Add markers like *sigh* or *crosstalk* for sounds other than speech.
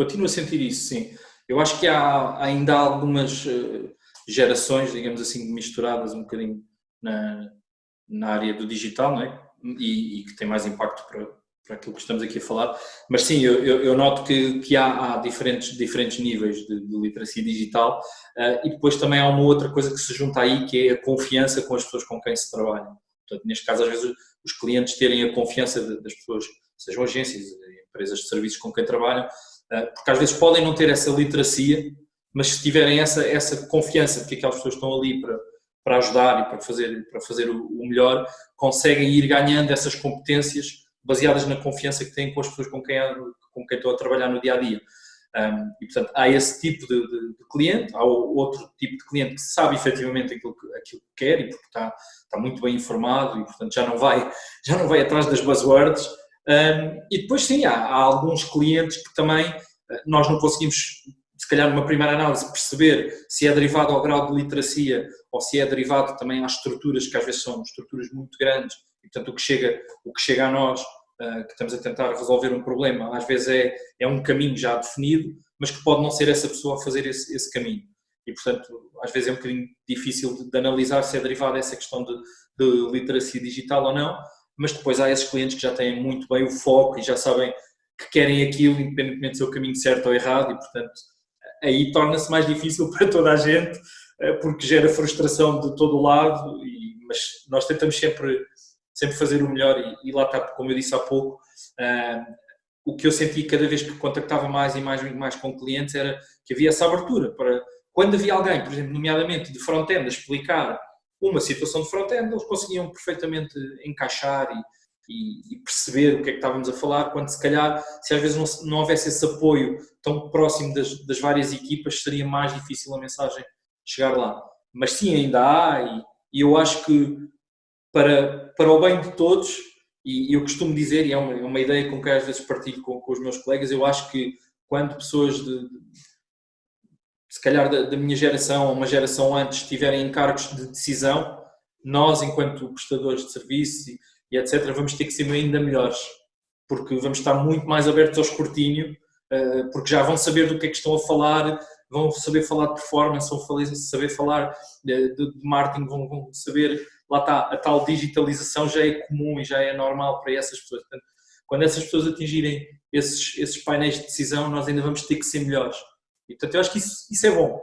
Continuo a sentir isso, sim. Eu acho que há ainda algumas eh, gerações, digamos assim, misturadas um bocadinho na, na área do digital, não é? E, e que tem mais impacto para, para aquilo que estamos aqui a falar. Mas sim, eu, eu, eu noto que, que há, há, diferentes, diferentes níveis de, de literacia digital uh, e depois também há uma outra coisa que se junta aí, que é a confiança com as pessoas com quem se trabalha. Portanto, neste caso, às vezes, os clientes terem a confiança de, das pessoas, sejam agências, empresas de serviços com quem trabalham, porque às vezes podem não ter essa literacia, mas se tiverem essa, essa confiança de que aquelas pessoas estão ali para, para ajudar e para fazer, para fazer o, o melhor, conseguem ir ganhando essas competências baseadas na confiança que têm com as pessoas com quem, com quem estão a trabalhar no dia a dia. Um, e, portanto, há esse tipo de, de, de, cliente, há outro tipo de cliente que sabe efetivamente aquilo que, aquilo que quer e porque está, está muito bem informado e, portanto, já não vai, *laughs* já não vai atrás das buzzwords. Um, e depois, sim, há, há, alguns clientes que também eh, nós não conseguimos, se calhar, numa primeira análise, perceber se é derivado ao grau de literacia ou se é derivado também às estruturas, que às vezes são estruturas muito grandes e, portanto, o que chega, o que chega a nós, uh, que estamos a tentar resolver um problema, às vezes é, é um caminho já definido, mas que pode não ser essa pessoa a fazer esse, esse caminho. E, portanto, às vezes é um bocadinho difícil de, de analisar se é derivada essa questão de, de literacia digital ou não, mas depois há esses clientes que já têm muito bem o foco e já sabem que querem aquilo, independentemente de ser o caminho certo ou errado, e portanto aí torna-se mais difícil *laughs* para toda a gente, eh, porque gera frustração de todo o lado, e, mas nós tentamos sempre sempre fazer o melhor e, e lá está, como eu disse há pouco, uh, o que eu senti cada vez que contactava mais e mais, mais com clientes era que havia essa abertura para, quando havia alguém, por exemplo, nomeadamente de front-end, a explicar uma situação de front-end, eles conseguiam perfeitamente encaixar e, e, perceber o que é que estávamos a falar, quando se calhar, se às vezes não, não houvesse esse apoio tão próximo das, das várias equipas, seria mais difícil a mensagem chegar lá. Mas sim, ainda há, e, e eu acho que para, para o bem de todos, e eu costumo dizer, e é uma, é uma ideia com que às vezes partilho com, com, os meus colegas, eu acho que quando pessoas de se calhar da, da, minha geração ou uma geração antes tiverem encargos de decisão, nós, enquanto prestadores de serviço e, e, etc., vamos ter que ser ainda melhores, porque vamos estar muito mais abertos ao escrutínio, uh, porque já vão saber do que é que estão a falar, vão saber falar de performance, vão saber falar de, de, de marketing, vão, vão saber lá está, a tal digitalização já é comum e já é normal para essas pessoas. Portanto, quando essas pessoas atingirem esses, esses painéis de decisão, nós ainda vamos ter que ser melhores. Portanto, eu acho que isso, isso é bom.